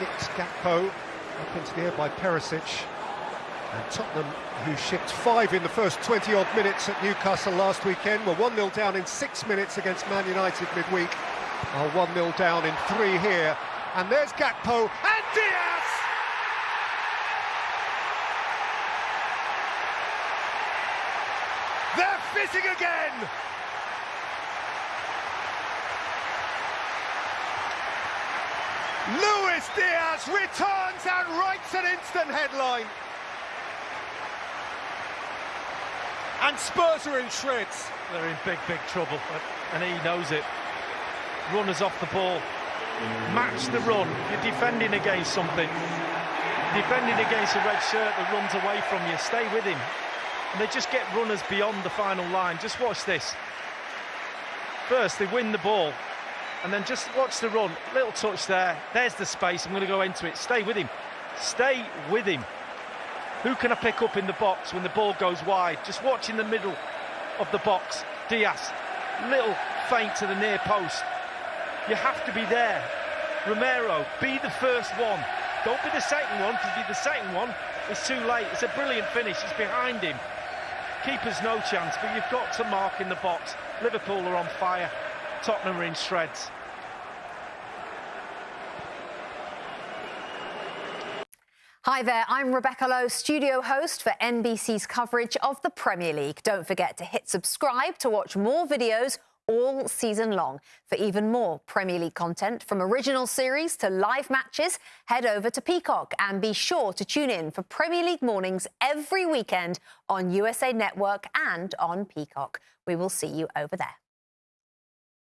nicked Gakpo up into the air by Perisic. And Tottenham, who shipped five in the first 20-odd minutes at Newcastle last weekend, were 1-0 down in six minutes against Man United midweek. Are 1-0 down in three here. And there's Gakpo and Diaz! They're fizzing again! Luis Diaz returns and writes an instant headline. And Spurs are in shreds. They're in big, big trouble, and he knows it. Runners off the ball. Match the run. You're defending against something. Defending against a red shirt that runs away from you. Stay with him. And they just get runners beyond the final line. Just watch this. First, they win the ball. And then just watch the run. Little touch there. There's the space. I'm going to go into it. Stay with him. Stay with him. Who can I pick up in the box when the ball goes wide? Just watch in the middle of the box. Diaz. Little feint to the near post. You have to be there. Romero, be the first one. Don't be the second one, because be the second one, it's too late. It's a brilliant finish. It's behind him. Keeper's no chance, but you've got to mark in the box. Liverpool are on fire. Tottenham are in shreds. Hi there, I'm Rebecca Lowe, studio host for NBC's coverage of the Premier League. Don't forget to hit subscribe to watch more videos all season long. For even more Premier League content, from original series to live matches, head over to Peacock and be sure to tune in for Premier League mornings every weekend on USA Network and on Peacock. We will see you over there.